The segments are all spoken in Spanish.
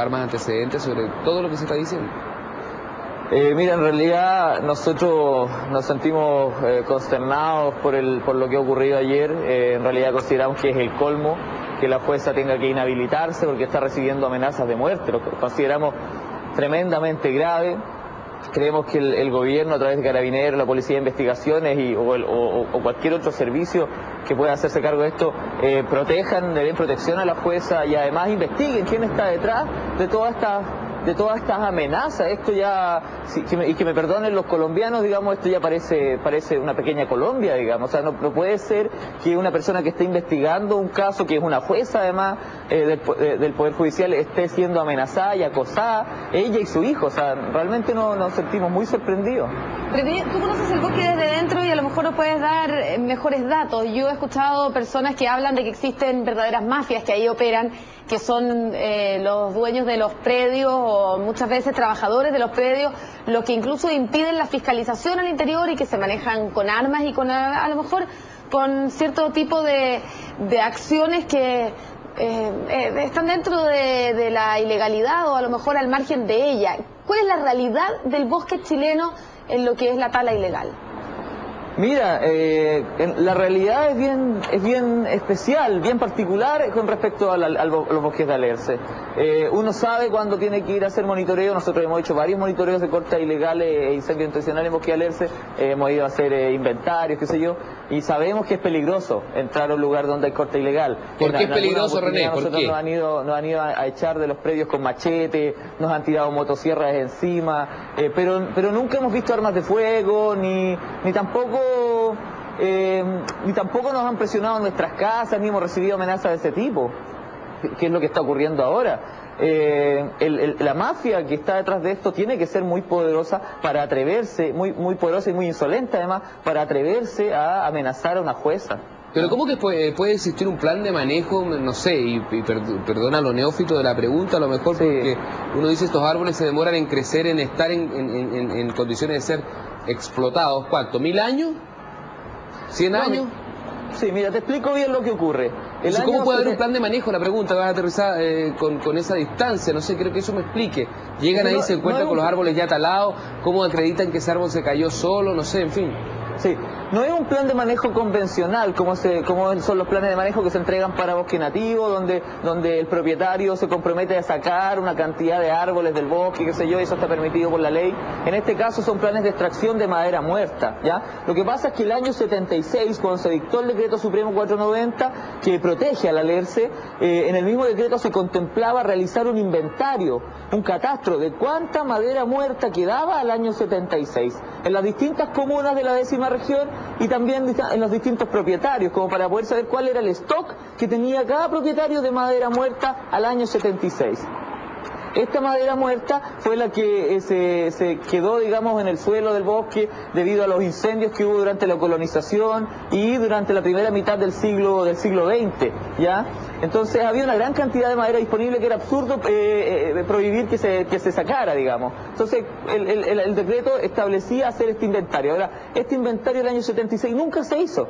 recabar más antecedentes sobre todo lo que se está diciendo. Eh, mira, en realidad nosotros nos sentimos eh, consternados por, el, por lo que ha ocurrido ayer. Eh, en realidad consideramos que es el colmo que la jueza tenga que inhabilitarse porque está recibiendo amenazas de muerte. Lo consideramos tremendamente grave. Creemos que el, gobierno, a través de Carabineros, la Policía de Investigaciones y, o, cualquier otro servicio que pueda hacerse cargo de esto, protejan, le den protección a la jueza y además investiguen quién está detrás de toda esta de todas estas amenazas. Esto ya, y que me perdonen los colombianos, digamos, esto ya parece, parece una pequeña Colombia, digamos. O sea, no, puede ser que una persona que esté investigando un caso, que es una jueza además eh, del, Poder Judicial, esté siendo amenazada y acosada, ella y su hijo. O sea, realmente no, nos sentimos muy sorprendidos. tú conoces el bosque desde dentro y a lo mejor nos puedes dar eh, mejores datos. Yo he escuchado personas que hablan de que existen verdaderas mafias que ahí operan que son eh, los dueños de los predios o muchas veces trabajadores de los predios, los que incluso impiden la fiscalización al interior y que se manejan con armas y con a, lo mejor con cierto tipo de, acciones que eh, eh, están dentro de, de, la ilegalidad o a lo mejor al margen de ella. ¿Cuál es la realidad del bosque chileno en lo que es la tala ilegal? Mira, eh, la realidad es bien, es bien especial, bien particular con respecto a, los bosques de Alerce. Eh, uno sabe cuándo tiene que ir a hacer monitoreo, nosotros hemos hecho varios monitoreos de cortes ilegales e incendios intencionales en bosque de Alerce, hemos ido a hacer eh, inventarios, qué sé yo, y sabemos que es peligroso entrar a un lugar donde hay corte ilegal. ¿Por qué es peligroso, René? ¿Por qué? Nos han, ido, nos han ido a, echar de los predios con machete, nos han tirado motosierras encima, pero, pero nunca hemos visto armas de fuego, ni, ni tampoco eh, ni tampoco nos han presionado en nuestras casas, ni hemos recibido amenazas de ese tipo, que es lo que está ocurriendo ahora. Eh, la mafia que está detrás de esto tiene que ser muy poderosa para atreverse, muy, muy poderosa y muy insolente además, para atreverse a amenazar a una jueza. Pero ¿cómo que puede, existir un plan de manejo, no sé, y, perdona lo neófito de la pregunta, a lo mejor porque uno dice estos árboles se demoran en crecer, en estar en, en condiciones de ser explotados, ¿cuánto? ¿Mil años? ¿100 años? Sí, mira, te explico bien lo que ocurre. ¿Cómo puede haber un plan de manejo? La pregunta va a aterrizar eh, con, esa distancia, no sé, creo que eso me explique. Llegan ahí, se encuentran con los árboles ya talados, ¿cómo acreditan que ese árbol se cayó solo? No sé, en fin. Sí, no es un plan de manejo convencional como, son los planes de manejo que se entregan para bosque nativo, donde, el propietario se compromete a sacar una cantidad de árboles del bosque, qué sé yo, eso está permitido por la ley. En este caso son planes de extracción de madera muerta, ¿ya? Lo que pasa es que el año 76, cuando se dictó el decreto supremo 490, que protege a la eh, en el mismo decreto se contemplaba realizar un inventario, un catastro de cuánta madera muerta quedaba al año 76 en las distintas comunas de la décima región y también en los distintos propietarios, como para poder saber cuál era el stock que tenía cada propietario de madera muerta al año 76. Esta madera muerta fue la que eh, se, quedó, digamos, en el suelo del bosque debido a los incendios que hubo durante la colonización y durante la primera mitad del siglo del siglo XX, ¿ya? Entonces había una gran cantidad de madera disponible que era absurdo eh, eh, prohibir que se, que se sacara, digamos. Entonces el decreto establecía hacer este inventario. Ahora, este inventario del año 76 nunca se hizo.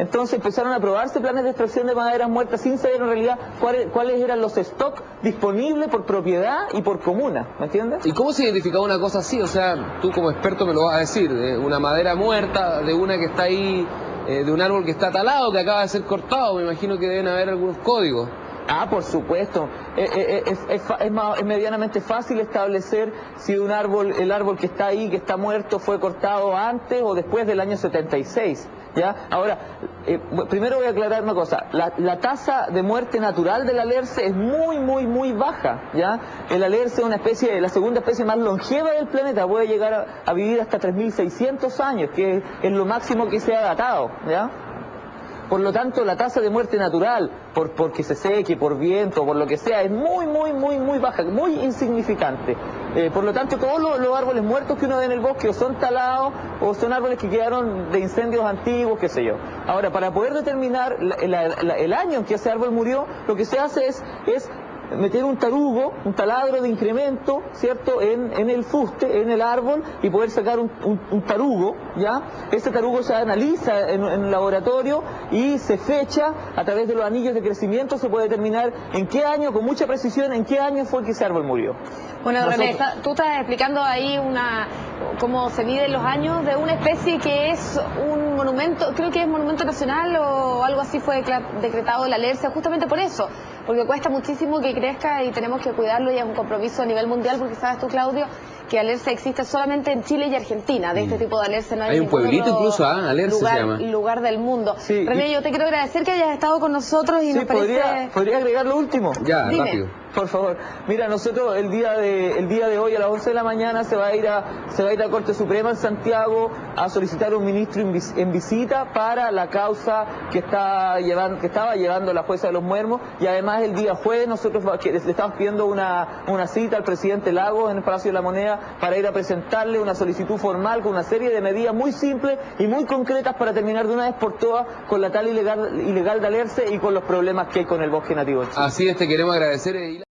Entonces empezaron a aprobarse planes de extracción de maderas muertas sin saber en realidad cuáles, eran los stocks disponibles por propiedad y por comuna, ¿me entiendes? ¿Y cómo se identificaba una cosa así? O sea, tú como experto me lo vas a decir, una madera muerta, de una que está ahí, eh, de un árbol que está talado, que acaba de ser cortado, me imagino que deben haber algunos códigos. Ah, por supuesto. Eh, eh, es, es, medianamente fácil establecer si un árbol, el árbol que está ahí, que está muerto, fue cortado antes o después del año 76. ¿ya? Ahora, eh, primero voy a aclarar una cosa. La, tasa de muerte natural del alerce es muy, muy, muy baja, ¿ya? El alerce es una especie, la segunda especie más longeva del planeta, puede llegar a, vivir hasta 3.600 años, que es, lo máximo que se ha datado, ¿ya? Por lo tanto, la tasa de muerte natural, por porque se seque, por viento, por lo que sea, es muy, muy, muy, muy baja, muy insignificante. Eh, por lo tanto, todos los, árboles muertos que uno ve en el bosque o son talados o son árboles que quedaron de incendios antiguos, qué sé yo. Ahora, para poder determinar el año en que ese árbol murió, lo que se hace es, es meter un tarugo, un taladro de incremento, ¿cierto?, en, en el fuste, en el árbol, y poder sacar un, un- un tarugo, ¿ya? Ese tarugo se analiza en, en un laboratorio y se fecha a través de los anillos de crecimiento, se puede determinar en qué año, con mucha precisión, en qué año fue que ese árbol murió. Bueno, Nosotros- René, tú estás explicando ahí una cómo se miden los años de una especie que es un monumento, creo que es monumento nacional o algo así fue decretado la alercia, justamente por eso, porque cuesta muchísimo que crezca y tenemos que cuidarlo y es un compromiso a nivel mundial, porque sabes tú, Claudio, que alercia existe solamente en Chile y Argentina, de este tipo de alercia no hay, Hay un pueblito otro incluso, ah, Alerce se lugar, llama. lugar del mundo. Sí, René, y- yo te quiero agradecer que hayas estado con nosotros y Sí, nos parece... podría, podría agregar lo último. Ya, Dime. rápido. Por favor, mira, nosotros el día de el día de hoy a las 11 de la mañana se va a ir a se va a ir a Corte Suprema en Santiago a solicitar un ministro en, vis- en visita para la causa que está llevando que estaba llevando la jueza de los Muermos y además el día jueves nosotros va- que le estamos pidiendo una una cita al presidente Lagos en el Palacio de la Moneda para ir a presentarle una solicitud formal con una serie de medidas muy simples y muy concretas para terminar de una vez por todas con la tal ilegal ilegal de Alerce y con los problemas que hay con el bosque nativo. Así es, te queremos agradecer.